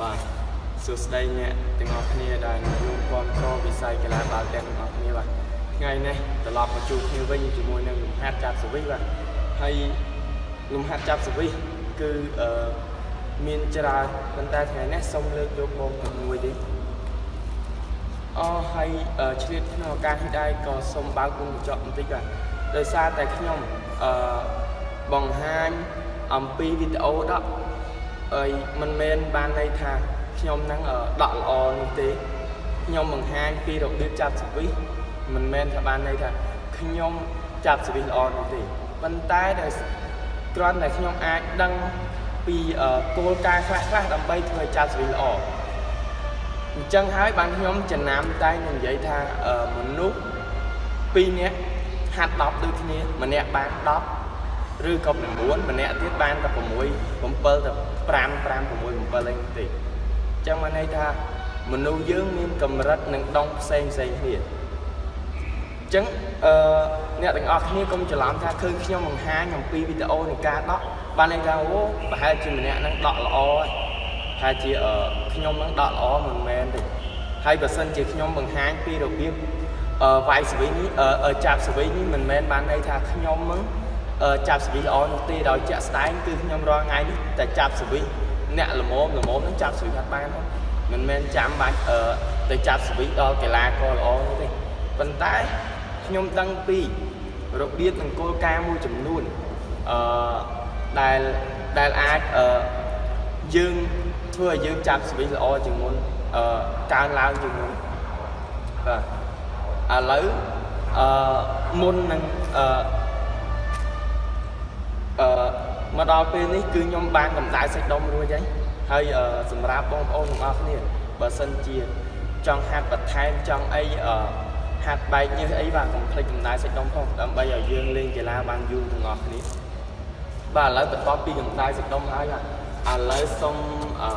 បាទសួស្តីអ្នកទាំងអស់គ្នាដែលរួមគាំទ្រវិស័យកីឡាបាល់ទះទាំងអស់គ្នាបាទថ្ងៃនេះត្រឡប់មកជួបគ្នាវិញជាមួយនឹងលំហាត់ចាប់សវិសបាទហើយលំហាត់ចាប់សវិសគឺអឺមានច្រើនប៉ុន្តែថ្ងៃនេះសូមលើកយកមកមួយទេអរហើយឆ្លៀតក្នុងឱកាសនេះដែរក៏សូមបើកគុំកញ្ចក់បន្តិចបាទដោយសារតែខ្ញុំអឺបង្ហាញអំពីវីដេអូដក អីមិនមែនបានន័យថាខ្ញុំនឹងដកល្អនោះទេខ្ញុំបង្ហាញពីរបៀបចាប់សវិសមិនមែនថាបានន័យថាខ្ញុំចាប់សវិសល្អនោះទេប៉ុន្តែដោយគ្រាន់តែខ្ញុំអាចដឹងពីគោលការណ៍ខ្លះៗដើម្បីធ្វើឲ្យចាប់សវិសល្អអញ្ចឹងហើយបានខ្ញុំចំណាំតែនិយាយថាមនុស្ស2នាក់ហាត់10ដូចគ្នាម្នាក់បាន10 ឬក៏9ម្នាក់ទៀតបានតែ6 7ទៅ5 5 6 7អីទេអញ្ចឹងមកន័យថាមនុស្សយើងមានកម្រិតនិងដងផ្សេងផ្សេងគ្នាអញ្ចឹងអឺអ្នកទាំងអស់គ្នាកុំច្រឡំថាឃើញខ្ញុំបង្ហាញអំពីវីដេអូនៃការដកបានន័យថាអូប្រហែលជាម្នាក់នឹងដកល្អហើយថាជាខ្ញុំនឹងដកល្អមិនមែនទេហើយបើសិនជាខ្ញុំបង្ហាញពីរបៀបអឺវាយស្វីនេះអឺចាប់ស្វីនេះមិនមែនបានន័យថាខ្ញុំនឹង ចាប់សវិសល្អនោះទេដោយជាក់ស្ដែងគឺខ្ញុំរាល់ថ្ងៃនេះតែចាប់សវិសអ្នកល្មមល្មមនឹងចាប់សវិសអត់បានមិនមែនចាំបាច់ទៅចាប់សវិសដល់កីឡាករល្អនោះទេប៉ុន្តែខ្ញុំដឹងពីរបៀបនិងគោលការណ៍មួយចំនួនអឺដែលដែលអាចអឺយើងធ្វើឲ្យយើងចាប់សវិសល្អជាងមុនអឺកើនឡើងជាងមុនបាទឥឡូវអឺមុននឹងអឺ អឺមកដល់ពេលនេះគឺខ្ញុំបានកម្ដៅសាច់ដុំរួចហើយហើយសម្រាប់បងប្អូនទាំងអស់គ្នាបើសិនជាចង់ហាត់បន្ថែមចង់អីអឺហាត់បែកញើសអីបាទកុំភ្លេចកម្ដៅសាច់ដុំផងដើម្បីឲ្យយើងលេងកីឡាបានយូរទាំងអស់គ្នាបាទឥឡូវបន្ទាប់ពីកម្ដៅសាច់ដុំហើយបាទឥឡូវសូមអឺ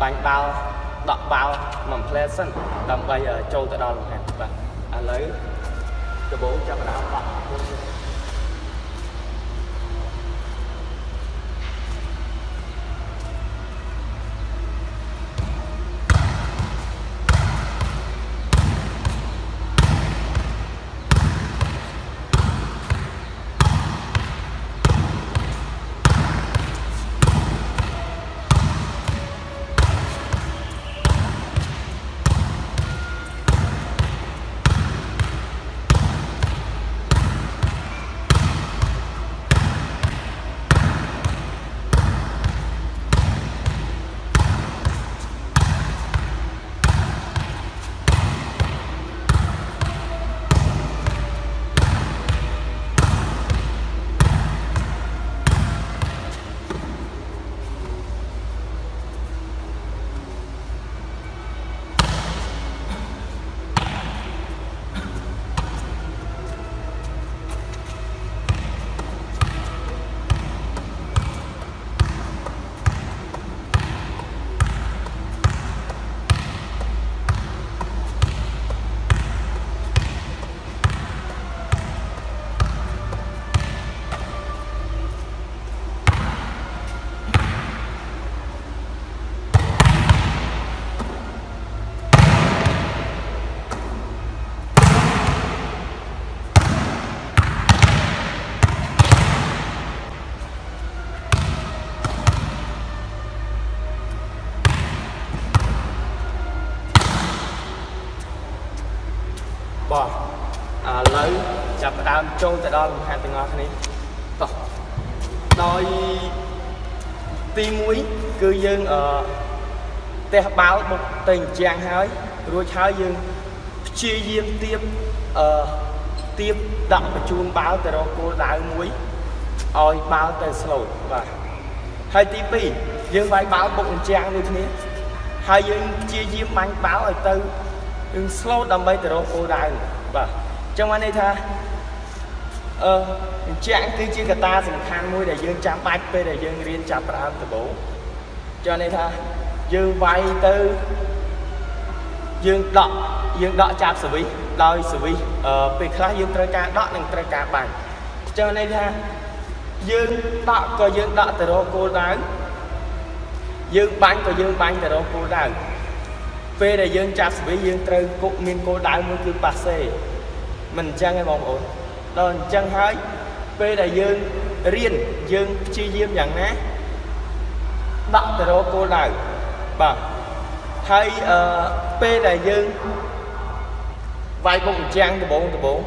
បាញ់បាល់ដកបាល់មួយផ្លែសិនដើម្បីចូលទៅដល់លំហាត់បាទឥឡូវដំបូងចាប់ផ្ដើមបាក់ ដើមចូលទៅដល់លំហាត់ទាំងអស់គ្នាតោះដោយទី1គឺយើងអឺផ្ទះបាល់បុកទៅអញ្ចាំងហើយរួចហើយយើងព្យាយាមទៀបអឺទៀបដាក់បញ្ជូនបាល់ទៅរកគោលដៅមួយឲ្យបាល់ទៅ slow បាទហើយទី2យើងវាយបាល់បុកអញ្ចាំងដូចគ្នាហើយយើងព្យាយាមបាញ់បាល់ឲ្យទៅយើង slow ដើម្បីទៅរកគោលដៅបាទអញ្ចឹងបានន័យថា អឺអញ្ចឹងគឺជាកត្តាសំខាន់មួយដែលយើងចាំបាច់ពេលដែលយើងរៀនចាប់ផ្ដើមដំបូងចុះន័យថាយើងវាយទៅយើងដកយើងដកចាប់សវិសដោយសវិសអឺពេលខ្លះយើងត្រូវការដកនិងត្រូវការបាញ់អញ្ចឹងន័យថាយើងដកក៏យើងដកទៅរកគោលដៅយើងបាញ់ក៏យើងបាញ់ទៅរកគោលដៅពេលដែលយើងចាប់ស្វីយើងត្រូវគុកមានគោលដៅមួយគឺប៉ាសេមិនអញ្ចឹងទេបងប្អូន ដល់អញ្ចឹងហើយពេលដែលយើងរៀនយើងព្យាយាមយ៉ាងណាដាក់ទៅរកគោលដៅបាទហើយអឺពេលដែលយើងវាយបុកអញ្ចឹងដបងដបង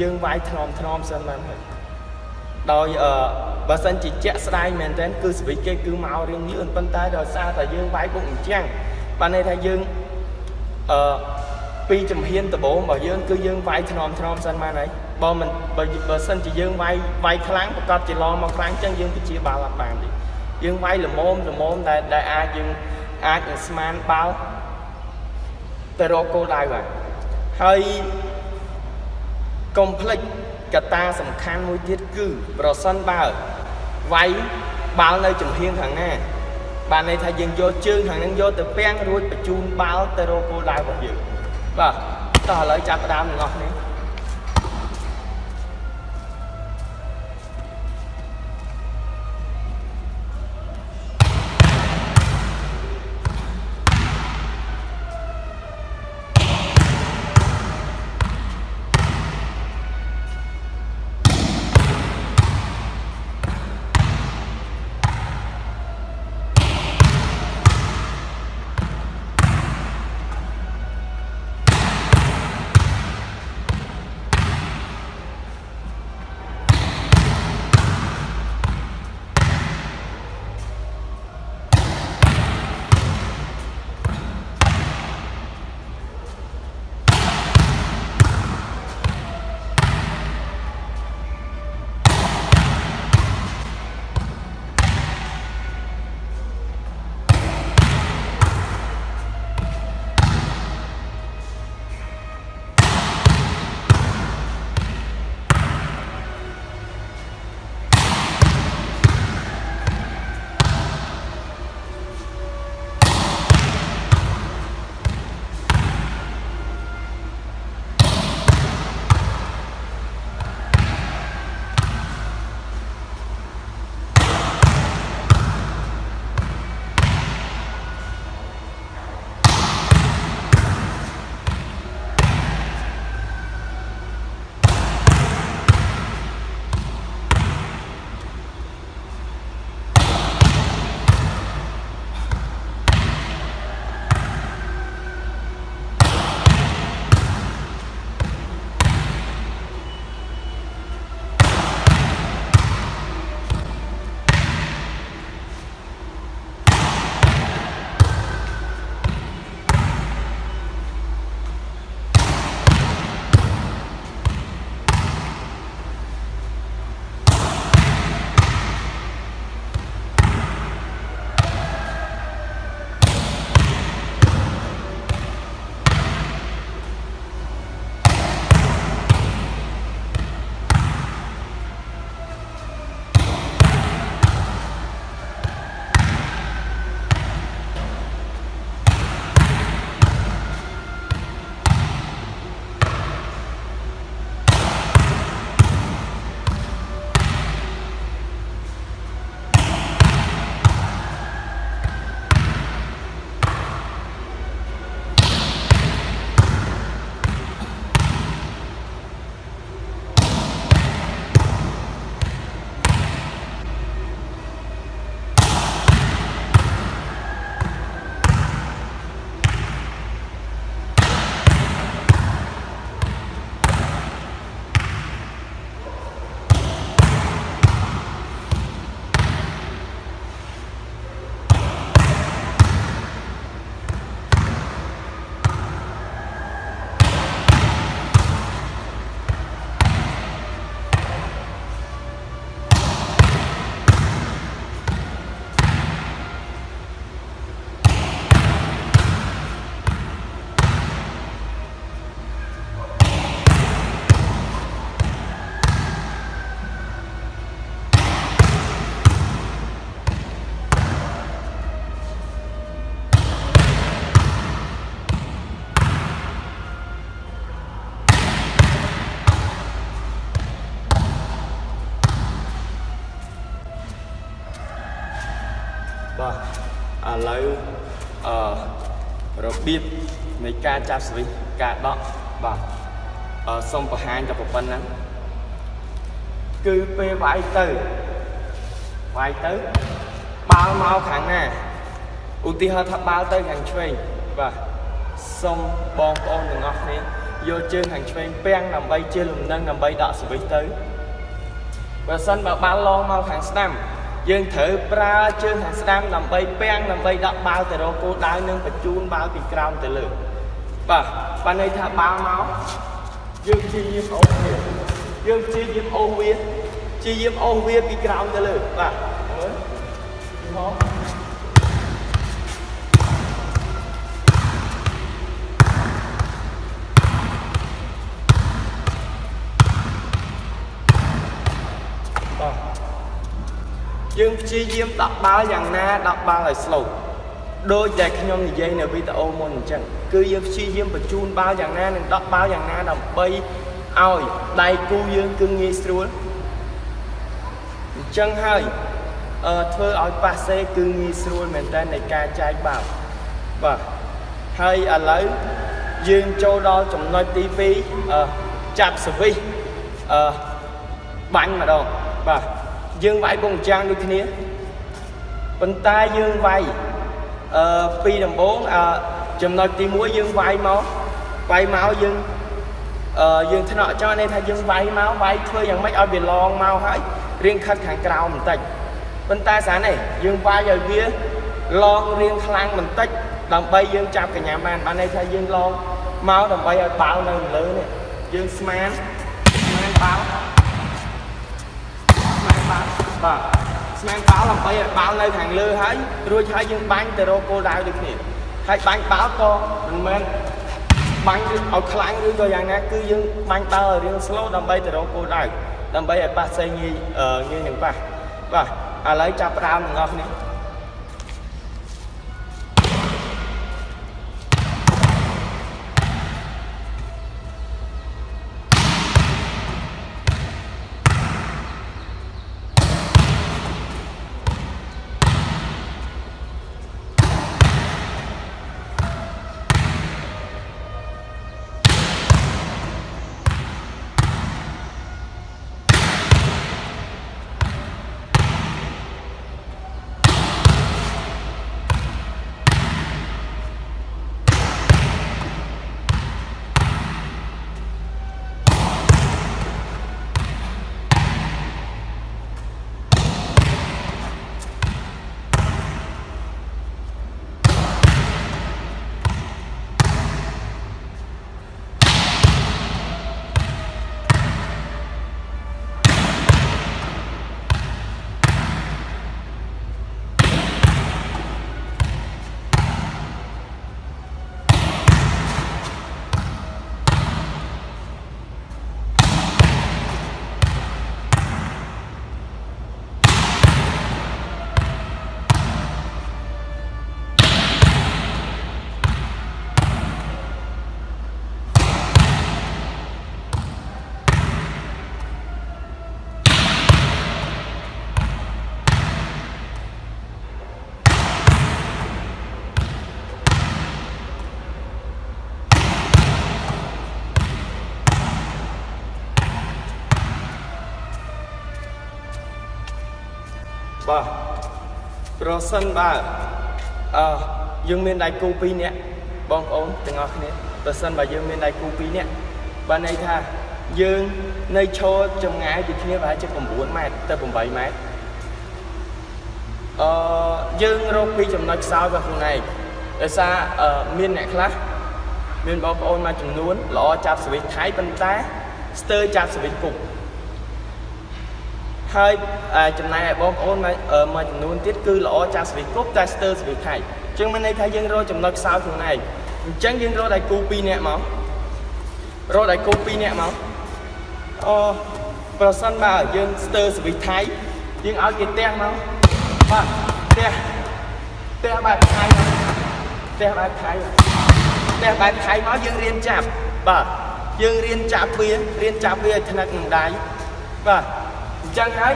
យើងវាយថ្នមថ្នមសិនបានហើយដោយអឺបើសិនជាជាក់ស្ដែងមែនទែនគឺសវិចគេគឺមករៀងលឿនប៉ុន្តែដោយសារតែយើងវាយបុកអញ្ចឹងបានន័យថាយើងអឺពីចំហៀនដបងរបស់យើងគឺយើងវាយថ្នមថ្នមសិនបានហើយ បើមិនបើបើសិនជាយើងវាយវាយខ្លាំងប្រកាសជាឡងមកខ្លាំងអញ្ចឹងយើងទៅជាបាល់អត់បានទេយើងវាយល្មមល្មមដែលដែលអាចយើងអាចនឹងស្មានបាល់ទៅរកគោលដៅបាទហើយកុំភ្លេចកត្តាសំខាន់មួយទៀតគឺប្រសិនបើវាយបាល់នៅចំហៀងខាងណាបានន័យថាយើងយកជើងខាងហ្នឹងយកទៅពាំងរួចបញ្ជូនបាល់ទៅរកគោលដៅរបស់យើងបាទតោះឥឡូវចាប់ផ្ដើមទាំងអស់គ្នា របៀបនៃការចាប់ស្វិចការដកបាទអឺសូមបង្ហាញតែប៉ុណ្ណឹងគឺពេលវាយទៅវាយទៅបាល់មកខាងណាឧទាហរណ៍ថាបាល់ទៅខាងឆ្វេងបាទសូមបងប្អូនទាំងអស់គ្នាយកជើងខាងឆ្វេងពាំងដើម្បីជាលំនឹងដើម្បីដកស្វិចទៅបើសិនបើបាល់ឡងមកខាងស្ដាំ យើងត្រូវប្រើជើងខាងស្ដាំដើម្បីពាំងដើម្បីដាក់បាល់ទៅរកគោលដៅនិងបញ្ជូនបាល់ពីក្រោមទៅលើបាទបានន័យថាបាល់មកយើងព្យាយាមអូសវាយើងព្យាយាមអូសវាព្យាយាមអូសវាពីក្រោមទៅលើបាទមើលម យើងព្យាយាមដាក់បាល់យ៉ាងណាដាក់បាល់ឲ្យ slow ដូចដែលខ្ញុំនិយាយនៅវីដេអូមុនអញ្ចឹងគឺយើងព្យាយាមបញ្ជូនបាល់យ៉ាងណានិងដាក់បាល់យ៉ាងណាដើម្បីឲ្យដៃគូយើងគឺងាយស្រួលអញ្ចឹងហើយអឺធ្វើឲ្យប៉ាសេគឺងាយស្រួលមែនតើនៃការចែកបាល់បាទហើយឥឡូវយើងចូលដល់ចំណុចទី2អឺចាប់សវិសអឺបាញ់ម្ដងបាទ យើងវាយពងចាំងដូចគ្នាប៉ុន្តែយើងវាយអឺពីដំបូងអឺចំណុចទី1យើងវាយមកវាយមកយើងអឺយើងថ្នាក់ចោលនេះថាយើងវាយមកវាយធ្វើយ៉ាងម៉េចឲ្យវាឡងមកហើយរៀងខិតខាងក្រោមបន្តិចប៉ុន្តែស្រានេះយើងវាយឲ្យវាឡងរៀងខ្លាំងបន្តិចដើម្បីយើងចាប់កញ្ញាបានបានន័យថាយើងឡងមកដើម្បីឲ្យបាល់នៅលើនេះយើងស្មានស្មានបាល់ បាល់បាទស្មានបាល់ដើម្បីឲ្យបាល់នៅខាងលើហើយរួចហើយយើងបាញ់ទៅរកគោលដៅដូចគ្នាហើយបាញ់បាល់ក៏មិនមែនបាញ់ឲ្យខ្លាំងឬក៏យ៉ាងណាគឺយើងបាញ់បាល់ឲ្យរៀង slow ដើម្បីទៅរកគោលដៅដើម្បីឲ្យប៉ះផ្សេងងាយងាយនឹងប៉ះបាទឥឡូវចាប់ផ្ដើមទាំងអស់គ្នា បាទប្រសិនបើអឺយើងមានដៃគូ2នាក់បងប្អូនទាំងអស់គ្នាប្រសិនបើយើងមានដៃគូ2នាក់បានន័យថាយើងនៅឈរចម្ងាយពីគ្នាប្រហែលជា9ម៉ែត្រទៅ8ម៉ែត្រអឺយើងរកពីចំណុចខ្សោយរបស់ខ្លួនឯងដោយសារមានអ្នកខ្លះមានបងប្អូនមួយចំនួនល្អចាប់សវិសថៃប៉ុន្តែស្ទើរចាប់សវិសគុក ហើយចំណែកឯបងប្អូនមួយចំនួនទៀតគឺល្អចាស់ស្វីគប់តែស្ទើរស្វីថៃអញ្ចឹងមានន័យថាយើងរកចំណុចខ្សោយខ្លួនឯងអញ្ចឹងយើងរកដៃគូ2នាក់មករកដៃគូ2នាក់មកអូប្រសិនបើយើងស្ទើរស្វីថៃយើងឲ្យគេទះមកបាទទះទះបែបថៃទះបែបថៃទះបែបថៃមកយើងរៀនចាប់បាទយើងរៀនចាប់វារៀនចាប់វាឲ្យថ្នឹកនឹងដៃបាទអញ្ចឹងហើយ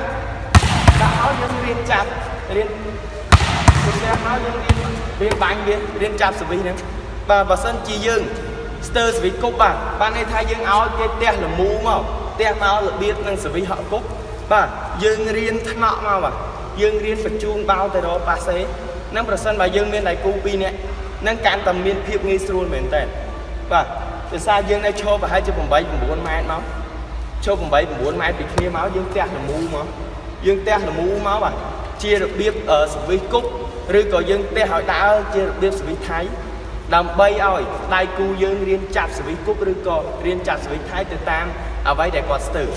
ដាក់ឲ្យយើងរៀនចាប់រៀនផ្ទះមកយើងរៀនរៀនបាញ់វារៀនចាប់សវិសហ្នឹងបាទបើសិនជាយើងស្ទើរសវិសគប់បាទបានន័យថាយើងឲ្យគេផ្ទះលមូមកផ្ទះមករបៀបនឹងសវិសហក់គប់បាទយើងរៀនថ្នាក់មកបាទយើងរៀនបញ្ជូនបោទៅរកប៉ាសេនឹងប្រសិនបើយើងមានដៃគូ2នាក់នឹងកាន់តែមានភាពងាយស្រួលមែនតើបាទដោយសារយើងនៅឈរប្រហែលជា8 9ម៉ែត្រមក ឈរ8 9ម៉ែត្រពីគ្នាមកយើងផ្ទះលមូមកយើងផ្ទះលមូមកបាទជារបៀបសវិសគប់ឬក៏យើងផ្ទះឲ្យដើរជារបៀបសវិសថៃដើម្បីឲ្យដៃគូយើងរៀនចាប់សវិសគប់ឬក៏រៀនចាប់សវិសថៃទៅតាមអ្វីដែលគាត់ស្ទើរ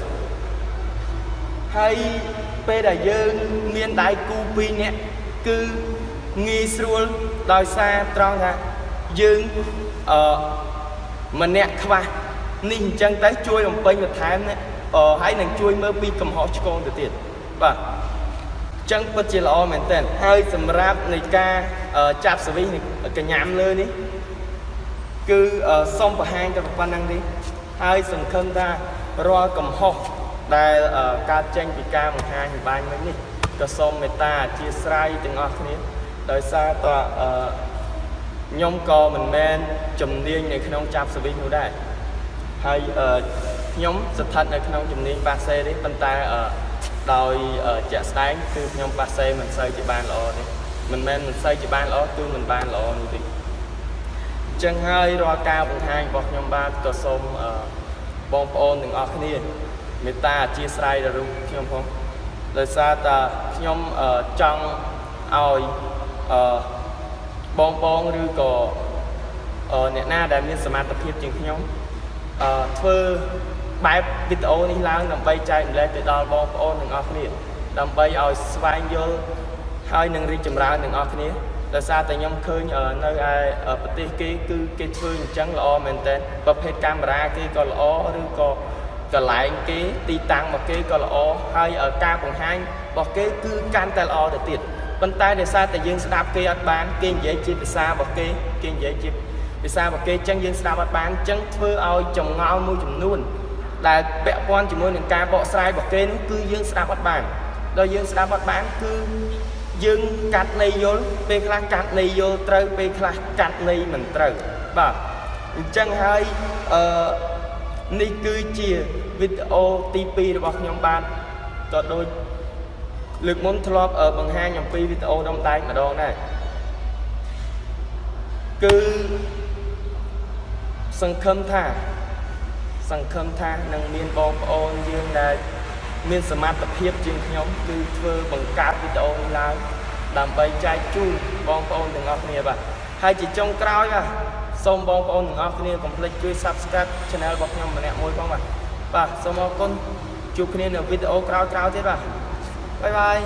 ហើយពេលដែលយើងមានដៃគូ2នាក់គឺងាយស្រួលដោយសារត្រង់ថាយើងអឺម្នាក់ខ្វះ នេះអញ្ចឹងទៅជួយបំពេញបន្ថែមណាអឺហើយនឹងជួយមើលពីកំហុសឆ្គងទៅទៀតបាទចឹងពិតជាល្អមែនទែនហើយសម្រាប់នៃការចាប់សវិសកញ្ញាំលើនេះគឺសូមបង្ហាញតែប៉ុណ្្នឹងទេហើយសង្ឃឹមថារាល់កំហុសដែលកើតចេញពីការបង្ហាញវិបាញមិញនេះក៏សូមមេត្តាអធិស្ឋានទាំងអស់គ្នាដោយសារតខ្ញុំក៏មិនមែនជំនាញនៅក្នុងចាប់សវិសនោះដែរ ហើយខ្ញុំស្ថិតនៅក្នុងជំនាញបាសេទេប៉ុន្តែដោយជាក់ស្ដែងគឺខ្ញុំបាសេមិនសូវជាបានល្អទេមិនមែនមិនសូវជាបានល្អគឺមិនបានល្អនោះទេអញ្ចឹងហើយរាល់ការបង្ហាញរបស់ខ្ញុំបាទក៏សូមបងប្អូនទាំងអស់គ្នាមេត្តាអធិស្ឋានដល់រូបខ្ញុំផងដោយសារតែខ្ញុំចង់ឲ្យបងបងឬក៏អ្នកណាដែលមានសមត្ថភាពជាងខ្ញុំ ធ្វើបែបវីដេអូនេះឡើងដើម្បីចែកម្លែកទៅដល់បងប្អូនទាំងអស់គ្នាដើម្បីឲ្យស្វែងយល់ហើយនឹងរីកចម្រើនទាំងអស់គ្នាដោយសារតែខ្ញុំឃើញនៅឯប្រទេសគេគឺគេធ្វើអញ្ចឹងល្អមែនតើប្រភេទកាមេរ៉ាគេក៏ល្អឬក៏កន្លែងគេទីតាំងរបស់គេក៏ល្អហើយការបង្ហាញរបស់គេគឺកាន់តែល្អទៅទៀតប៉ុន្តែដោយសារតែយើងស្ដាប់គេអត់បានគេនិយាយជាភាសារបស់គេគេនិយាយជា ភាសារបស់គេអញ្ចឹងយើងស្ដាប់អត់បានអញ្ចឹងធ្វើឲ្យចងល់មួយចំនួន ដែលពាក់ព័ន្ធជាមួយនឹងការបកស្រាយរបស់គេនោះគឺយើងស្ដាប់អត់បានដល់យើងស្ដាប់អត់បានគឺយើងកាត់ន័យយល់ពេលខ្លះកាត់ន័យយល់ត្រូវពេលខ្លះកាត់ន័យមិនត្រូវបាទអញ្ចឹងហើយអឺនេះគឺជាវីដេអូទី2របស់ខ្ញុំបាទក៏ដូចលើកមុនធ្លាប់បង្ហាញអំពីវីដេអូដុំដែកម្ដងដែរគឺ សង្ឃឹមថា សង្ឃឹមថានឹងមានបងប្អូនយើងដែលមានសមត្ថភាពជាងខ្ញុំគឺធ្វើបង្កើតវីដេអូនេះឡើងដើម្បីចែកជូនបងប្អូនទាំងអស់គ្នាបាទហើយជាចុងក្រោយបាទសូមបងប្អូនទាំងអស់គ្នាកុំភ្លេចជួយ Subscribe Channel របស់ខ្ញុំម្នាក់មួយផងបាទបាទសូមអរគុណជួបគ្នានៅវីដេអូក្រោយៗទៀតបាទបាយបាយ